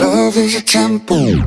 Love is a temple.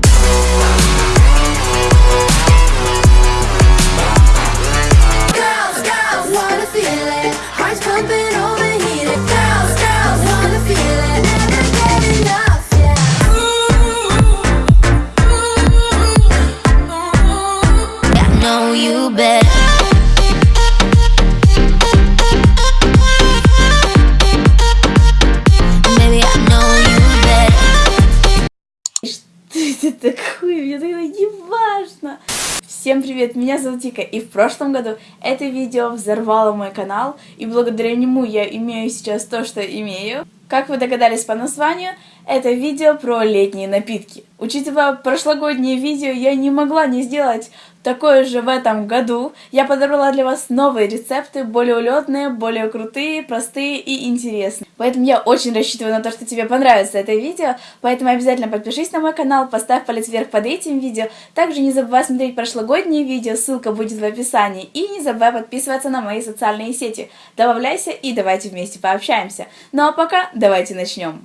Такое? Мне тогда не важно. Всем привет, меня зовут Вика, и в прошлом году это видео взорвало мой канал, и благодаря нему я имею сейчас то, что имею. Как вы догадались по названию, это видео про летние напитки. Учитывая прошлогоднее видео, я не могла не сделать такое же в этом году. Я подобрала для вас новые рецепты, более улетные, более крутые, простые и интересные. Поэтому я очень рассчитываю на то, что тебе понравится это видео, поэтому обязательно подпишись на мой канал, поставь палец вверх под этим видео. Также не забывай смотреть прошлогодние видео, ссылка будет в описании. И не забывай подписываться на мои социальные сети. Добавляйся и давайте вместе пообщаемся. Ну а пока давайте начнем.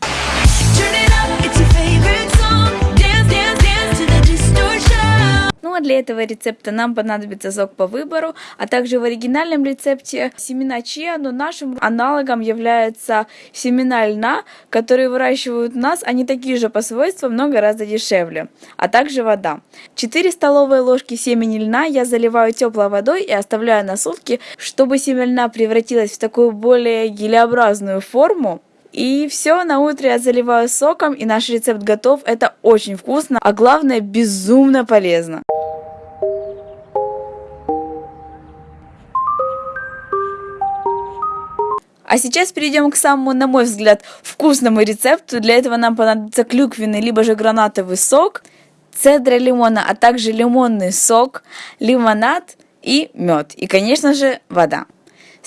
Ну а для этого рецепта нам понадобится сок по выбору, а также в оригинальном рецепте семена чиа, но нашим аналогом являются семена льна, которые выращивают у нас, они такие же по свойствам, но гораздо дешевле, а также вода. 4 столовые ложки семени льна я заливаю теплой водой и оставляю на сутки, чтобы семя льна превратилось в такую более гелеобразную форму. И все, на утро я заливаю соком, и наш рецепт готов. Это очень вкусно, а главное безумно полезно. А сейчас перейдем к самому, на мой взгляд, вкусному рецепту. Для этого нам понадобится клюквенный, либо же гранатовый сок, цедра лимона, а также лимонный сок, лимонад и мед. И, конечно же, вода.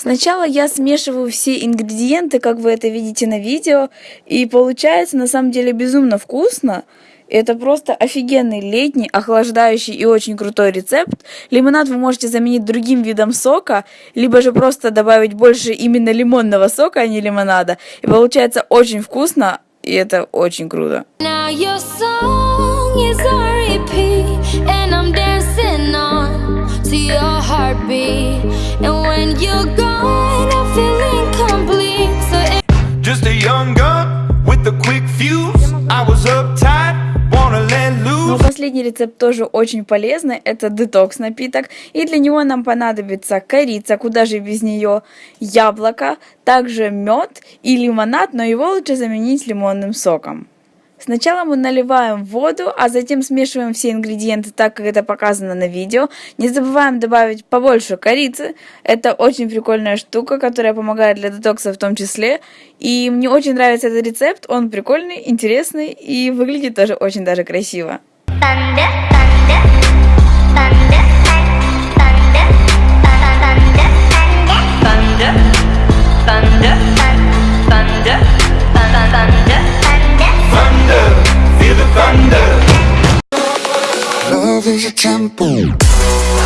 Сначала я смешиваю все ингредиенты, как вы это видите на видео, и получается на самом деле безумно вкусно. Это просто офигенный летний, охлаждающий и очень крутой рецепт. Лимонад вы можете заменить другим видом сока, либо же просто добавить больше именно лимонного сока, а не лимонада. И получается очень вкусно, и это очень круто. Now your song is heartbeat. And when you're gone, I feel incomplete. So Just a young gun with a quick fuse. I was uptight, wanna let loose. последний рецепт тоже очень полезный, это детокс напиток, и для него нам понадобится корица, куда же без нее, яблоко, также мед и лимонад, но его лучше заменить лимонным соком. Сначала мы наливаем воду, а затем смешиваем все ингредиенты так, как это показано на видео. Не забываем добавить побольше корицы. Это очень прикольная штука, которая помогает для детокса в том числе. И мне очень нравится этот рецепт. Он прикольный, интересный и выглядит тоже очень даже красиво. thunder, is a temple.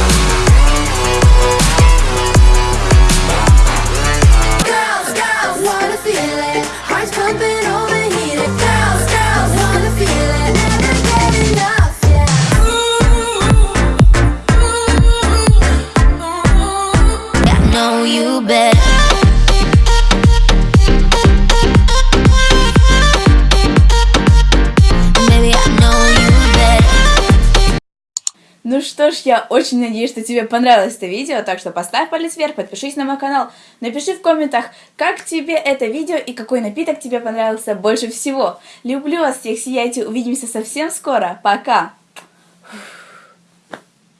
Ну что ж, я очень надеюсь, что тебе понравилось это видео, так что поставь палец вверх, подпишись на мой канал, напиши в комментах, как тебе это видео и какой напиток тебе понравился больше всего. Люблю вас всех, сияйте, увидимся совсем скоро, пока!